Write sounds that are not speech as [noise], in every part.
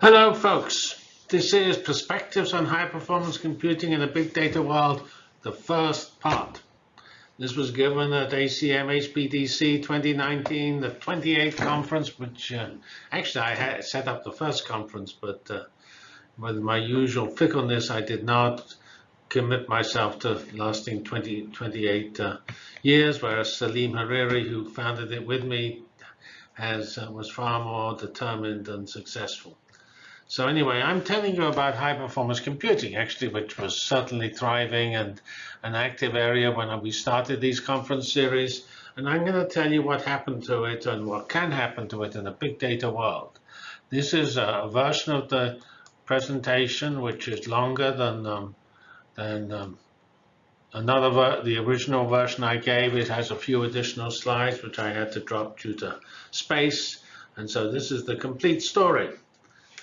Hello, folks. This is Perspectives on High Performance Computing in a Big Data World, the first part. This was given at ACM HPDC 2019, the 28th conference, which uh, actually I had set up the first conference, but uh, with my usual fickleness, I did not commit myself to lasting 20, 28 uh, years, whereas Salim Hariri, who founded it with me, has uh, was far more determined and successful. So anyway, I'm telling you about high performance computing, actually, which was certainly thriving and an active area when we started these conference series. And I'm going to tell you what happened to it and what can happen to it in a big data world. This is a version of the presentation, which is longer than um, than um, another the original version I gave. It has a few additional slides, which I had to drop due to space. And so this is the complete story.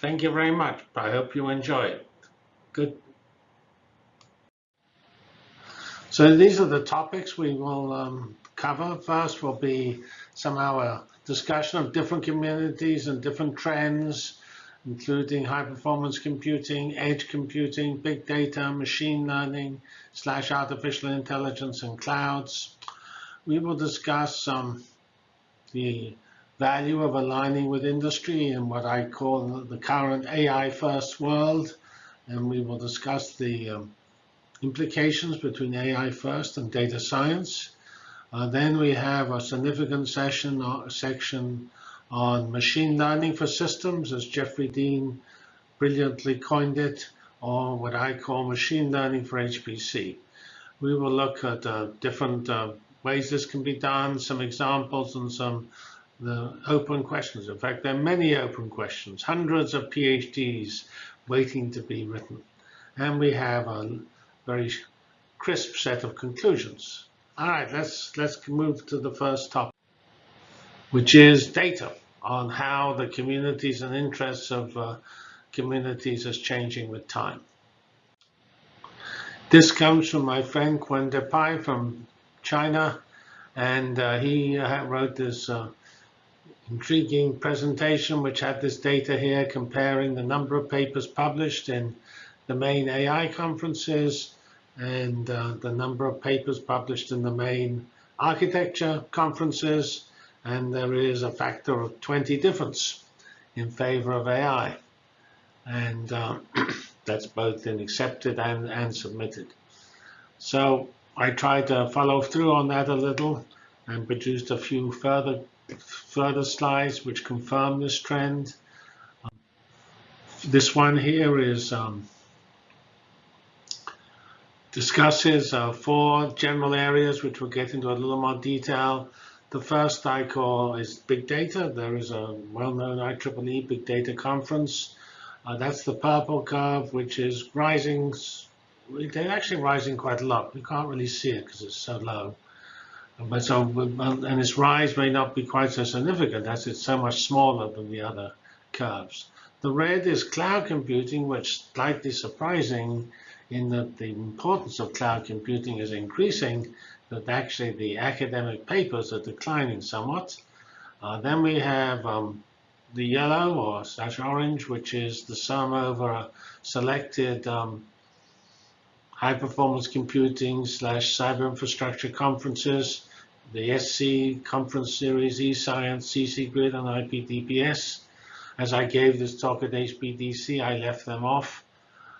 Thank you very much. I hope you enjoy it. Good. So these are the topics we will um, cover. First will be somehow a discussion of different communities and different trends, including high performance computing, edge computing, big data, machine learning, slash artificial intelligence and clouds. We will discuss um, the value of aligning with industry in what I call the current AI first world. And we will discuss the um, implications between AI first and data science. Uh, then we have a significant session uh, section on machine learning for systems, as Jeffrey Dean brilliantly coined it, or what I call machine learning for HPC. We will look at uh, different uh, ways this can be done, some examples and some the open questions. In fact, there are many open questions, hundreds of PhDs waiting to be written. And we have a very crisp set of conclusions. All right, let's, let's move to the first topic, which is data on how the communities and interests of uh, communities is changing with time. This comes from my friend Qian Depei from China, and uh, he uh, wrote this uh, intriguing presentation which had this data here comparing the number of papers published in the main AI conferences and uh, the number of papers published in the main architecture conferences. And there is a factor of 20 difference in favor of AI. And uh, [clears throat] that's both in accepted and, and submitted. So I tried to follow through on that a little and produced a few further further slides which confirm this trend. Um, this one here is um, discusses uh, four general areas which we'll get into a little more detail. The first I call is big data. There is a well-known IEEE big data conference. Uh, that's the purple curve, which is rising. They're actually rising quite a lot. We can't really see it because it's so low. But so, and its rise may not be quite so significant as it's so much smaller than the other curves. The red is cloud computing, which is slightly surprising in that the importance of cloud computing is increasing, but actually the academic papers are declining somewhat. Uh, then we have um, the yellow or slash orange, which is the sum over a selected um, high performance computing slash cyber infrastructure conferences, the SC conference series, eScience, CC Grid, and IPDPS. As I gave this talk at HPDC, I left them off.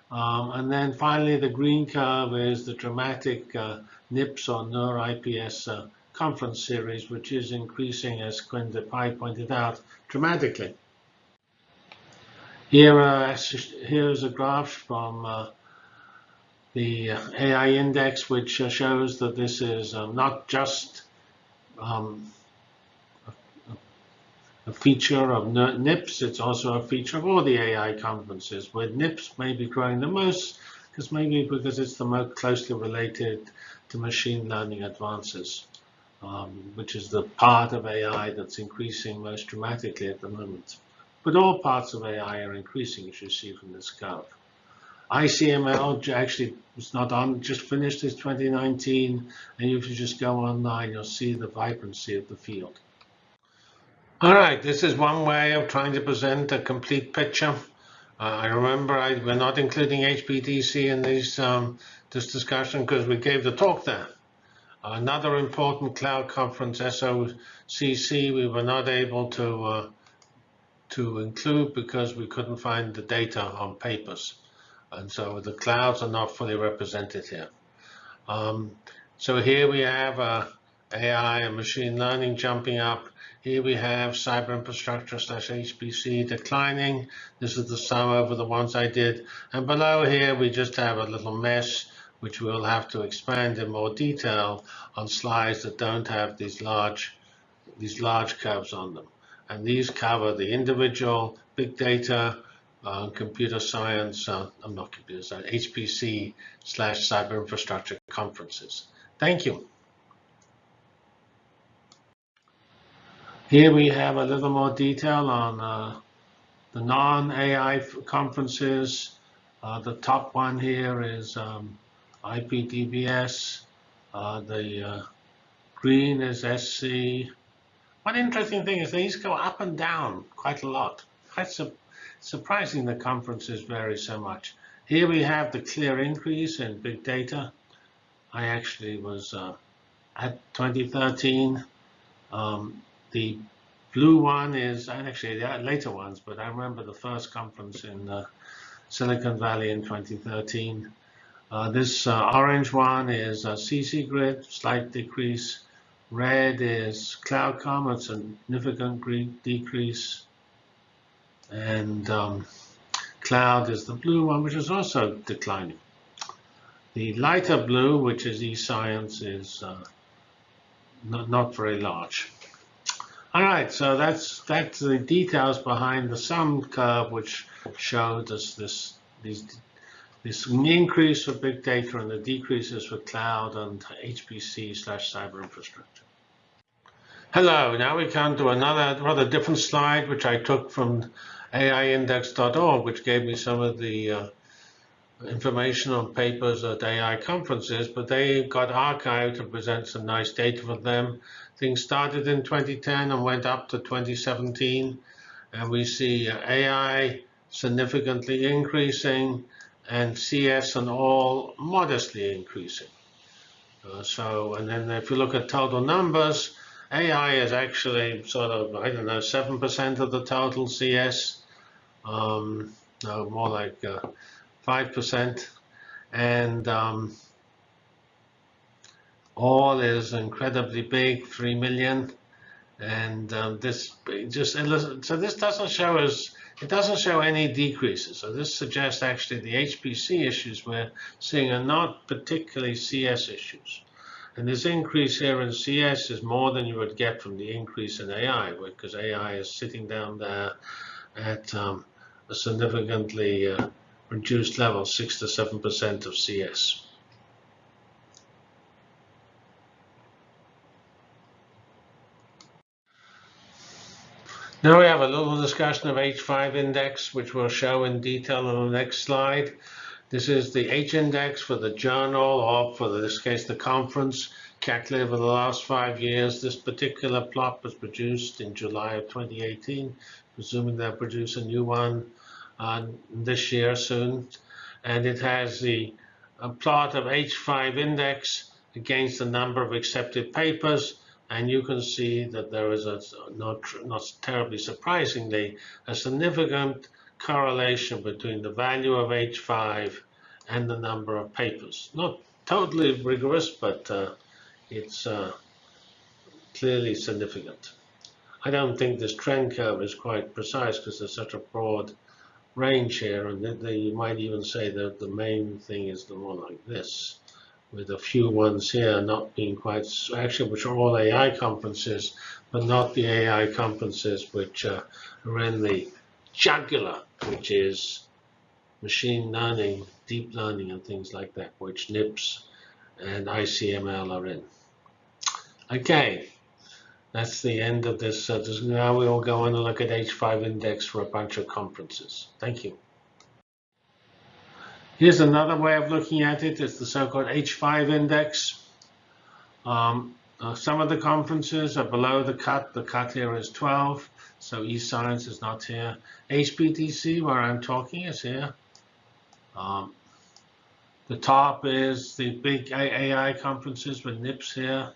Um, and then finally, the green curve is the dramatic uh, NIPS or NER IPS uh, conference series, which is increasing, as Qian Depei pointed out, dramatically. Here, uh, here's a graph from uh, the AI index, which shows that this is um, not just um, a feature of NIPS, it's also a feature of all the AI conferences, where NIPS may be growing the most, because maybe because it's the most closely related to machine learning advances, um, which is the part of AI that's increasing most dramatically at the moment. But all parts of AI are increasing, as you see from this curve. ICML actually was not on, just finished its 2019, and if you just go online, you'll see the vibrancy of the field. All right, this is one way of trying to present a complete picture Uh, I remember I, we're not including HPDC in these, um, this discussion because we gave the talk there. Another important cloud conference, SOCC, we were not able to uh, to include because we couldn't find the data on papers. And so the clouds are not fully represented here. Um, so here we have uh, AI and machine learning jumping up. Here we have cyber infrastructure slash HPC declining. This is the sum over the ones I did. And below here, we just have a little mess which we'll have to expand in more detail on slides that don't have these large, these large curves on them. And these cover the individual big data, uh, computer science, uh, I'm not computer science, HPC slash cyber infrastructure conferences. Thank you. Here we have a little more detail on uh, the non-AI conferences. Uh, the top one here is um, IPDPS. Uh, the uh, green is SC. One interesting thing is these go up and down quite a lot. Quite su surprising the conferences vary so much. Here we have the clear increase in big data. I actually was uh, at 2013. Um, the blue one is, and actually the later ones, but I remember the first conference in uh, Silicon Valley in 2013. Uh, this uh, orange one is CC grid, slight decrease. Red is CloudCom, a significant decrease. And um, cloud is the blue one, which is also declining. The lighter blue, which is eScience, is uh, not, not very large. All right, so that's that's the details behind the sum curve, which showed us this these this increase for big data and the decreases for cloud and HPC slash cyber infrastructure. Hello, now we come to another rather different slide, which I took from AIindex.org, which gave me some of the uh, information on papers at AI conferences, but they got archived to present some nice data for them. Things started in 2010 and went up to 2017, and we see AI significantly increasing, and CS and all modestly increasing. Uh, so, and then if you look at total numbers, AI is actually sort of, I don't know, 7% of the total CS, um, no, more like uh, 5%. And um, all is incredibly big, 3 million. And um, this just, so this doesn't show us it doesn't show any decreases. So this suggests actually the HPC issues we're seeing are not particularly CS issues. And this increase here in CS is more than you would get from the increase in AI, because AI is sitting down there at um, a significantly uh, reduced level, 6 to 7% of CS. Now we have a little discussion of H5 index, which we'll show in detail on the next slide. This is the H index for the journal, or for this case, the conference, calculated over the last five years. This particular plot was produced in July of 2018, presuming they'll produce a new one uh, this year soon. And it has the plot of H5 index against the number of accepted papers and you can see that there is a not not terribly surprisingly a significant correlation between the value of H5 and the number of papers. Not totally rigorous, but uh, it's uh, clearly significant. I don't think this trend curve is quite precise because there's such a broad range here, and you might even say that the main thing is the one like this with a few ones here not being quite, actually, which are all AI conferences, but not the AI conferences which uh, are in the jugular, which is machine learning, deep learning, and things like that, which NIPS and ICML are in. Okay, that's the end of this. Uh, now we will go on and look at H5 index for a bunch of conferences. Thank you. Here's another way of looking at it. It's the so-called H5 index. Um, uh, some of the conferences are below the cut. The cut here is 12. So eScience is not here. HPDC, where I'm talking, is here. Um, the top is the big AI conferences with NIPS here.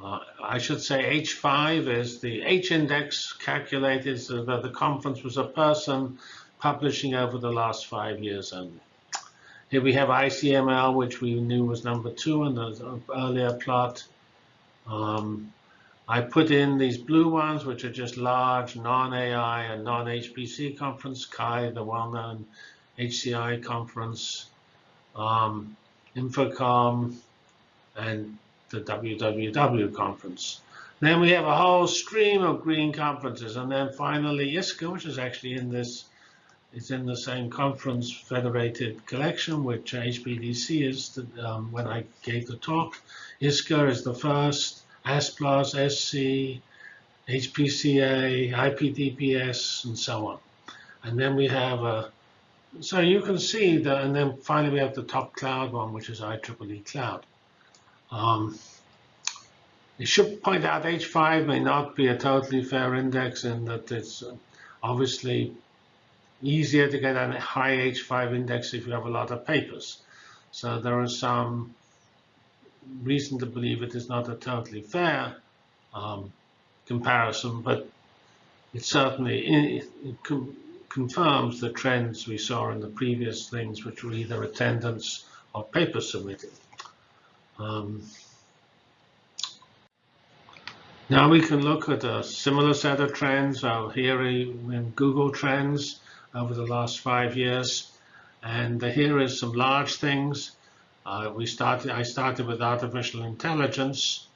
Uh, I should say H5 is the H index calculated so that the conference was a person publishing over the last five years only. Here we have ICML, which we knew was number two in the earlier plot. Um, I put in these blue ones, which are just large non-AI and non-HPC conference, CHI, the well-known HCI conference, um, Infocom, and the WWW conference. Then we have a whole stream of green conferences, and then finally ISCA, which is actually in this, it's in the same conference federated collection, which HPDC is the, um, when I gave the talk. ISCA is the first, ASPLOS, SC, HPCA, IPDPS, and so on. And then we have a, so you can see that, and then finally we have the top cloud one, which is IEEE Cloud. Um, you should point out H5 may not be a totally fair index in that it's obviously easier to get a high H5 index if you have a lot of papers. So there are some reason to believe it is not a totally fair um, comparison, but it certainly it, confirms the trends we saw in the previous things, which were either attendance or paper submitted. Um, now we can look at a similar set of trends here in Google Trends over the last five years. And here is some large things. Uh, we started. I started with artificial intelligence,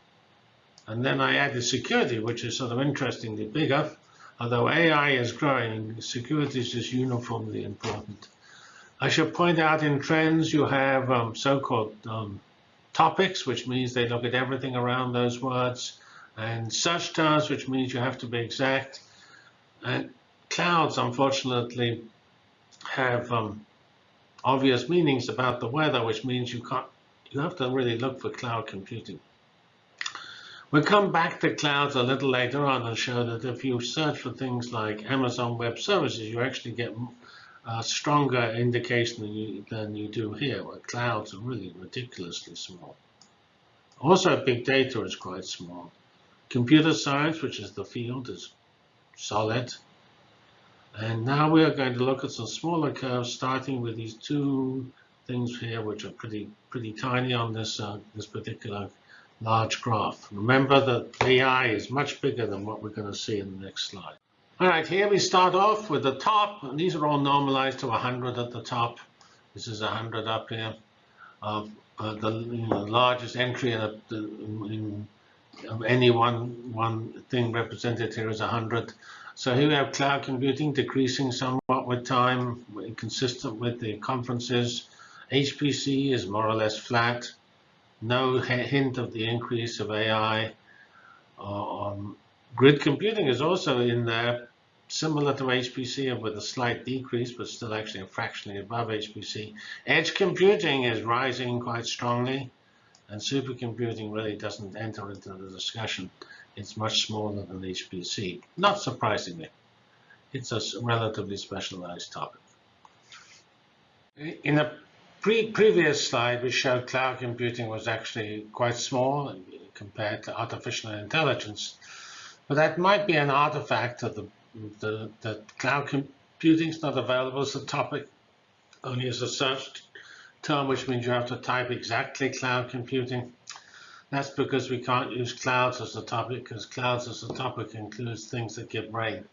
and then I added security, which is sort of interestingly bigger. Although AI is growing, security is just uniformly important. I should point out in trends you have um, so-called um, topics, which means they look at everything around those words, and search terms, which means you have to be exact. And clouds, unfortunately, have um, obvious meanings about the weather, which means you can't. You have to really look for cloud computing. We'll come back to clouds a little later on and show that if you search for things like Amazon Web Services, you actually get a stronger indication than you, than you do here, where clouds are really ridiculously small. Also, big data is quite small. Computer science, which is the field, is solid. And now we are going to look at some smaller curves, starting with these two things here, which are pretty pretty tiny on this uh, this particular large graph. Remember that AI is much bigger than what we're going to see in the next slide. All right, here we start off with the top. And these are all normalized to 100 at the top. This is 100 up here. Uh, uh, the you know, largest entry in, a, in of any one one thing represented here is 100. So here we have cloud computing decreasing somewhat with time, consistent with the conferences. HPC is more or less flat. No hint of the increase of AI. Uh, um, grid computing is also in there, similar to HPC with a slight decrease, but still actually fractionally above HPC. Edge computing is rising quite strongly, and supercomputing really doesn't enter into the discussion. It's much smaller than HPC, not surprisingly. It's a relatively specialized topic. In a pre previous slide, we showed cloud computing was actually quite small uh, compared to artificial intelligence. But that might be an artifact of the, the, the cloud computing is not available as a topic, only as a search term, which means you have to type exactly cloud computing. That's because we can't use clouds as a topic, because clouds as a topic includes things that give rain.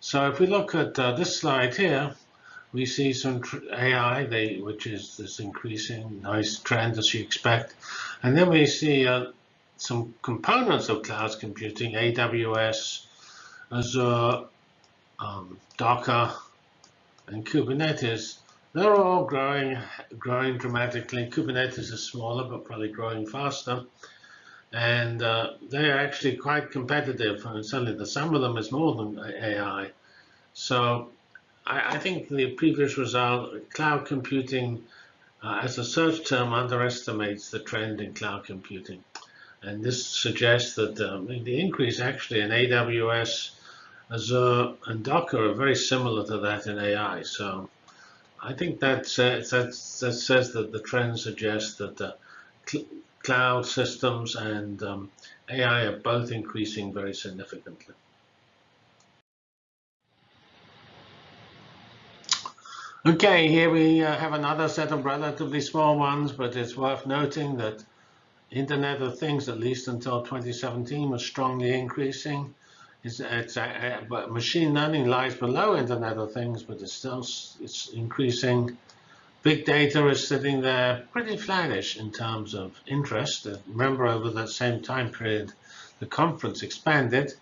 So if we look at uh, this slide here, we see some AI, they, which is this increasing nice trend as you expect. And then we see uh, some components of cloud computing, AWS, Azure, um, Docker, and Kubernetes. They're all growing, growing dramatically. Kubernetes is smaller, but probably growing faster. And uh, they're actually quite competitive. And certainly the sum of them is more than AI. So I, I think the previous result, cloud computing uh, as a search term underestimates the trend in cloud computing. And this suggests that um, the increase actually in AWS Azure, and Docker are very similar to that in AI. So I think that says, that, that says that the trend suggests that the cl cloud systems and um, AI are both increasing very significantly. Okay, here we uh, have another set of relatively small ones, but it's worth noting that Internet of Things, at least until 2017, was strongly increasing. It's, it's uh, but machine learning lies below Internet of Things, but it's still it's increasing. Big data is sitting there pretty flattish in terms of interest. Uh, remember, over that same time period, the conference expanded.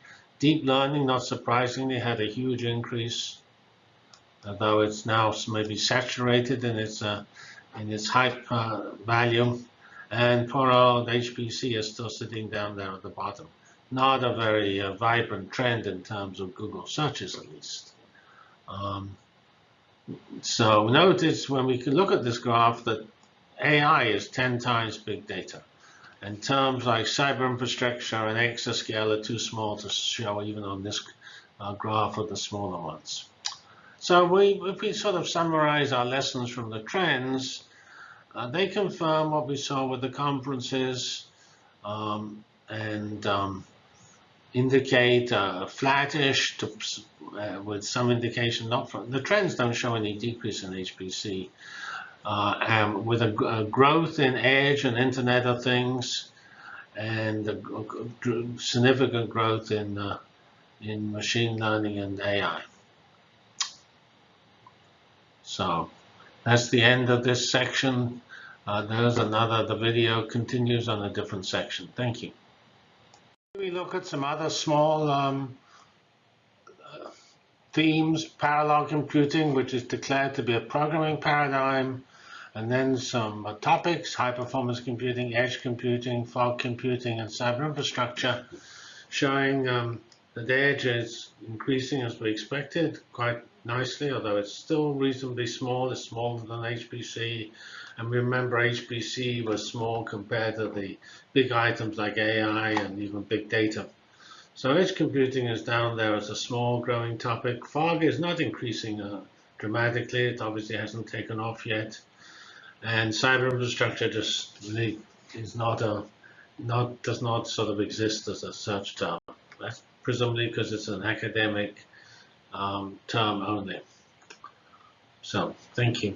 Deep learning, not surprisingly, had a huge increase, although it's now maybe saturated in its uh, in its hype uh, value. And poor old HPC is still sitting down there at the bottom not a very uh, vibrant trend in terms of Google searches, at least. Um, so notice when we can look at this graph that AI is 10 times big data. And terms like cyber infrastructure and exascale are too small to show even on this uh, graph of the smaller ones. So we, if we sort of summarize our lessons from the trends, uh, they confirm what we saw with the conferences um, and um, indicate uh, flattish to, uh, with some indication not from the trends don't show any decrease in HPC. Uh, and with a, a, growth in edge and Internet of Things, and significant growth in uh, in machine learning and AI. So that's the end of this section. Uh, there's another. The video continues on a different section. Thank you. We look at some other small um, themes, parallel computing, which is declared to be a programming paradigm, and then some uh, topics, high performance computing, edge computing, fog computing, and cyber infrastructure, showing um, the edge is increasing as we expected quite nicely, although it's still reasonably small. It's smaller than HPC, and remember, HPC was small compared to the big items like AI and even big data. So edge computing is down there as a small growing topic. Fog is not increasing uh, dramatically. It obviously hasn't taken off yet. And cyber infrastructure just really is not a not does not sort of exist as a search term. That's presumably because it's an academic um, term only. So thank you.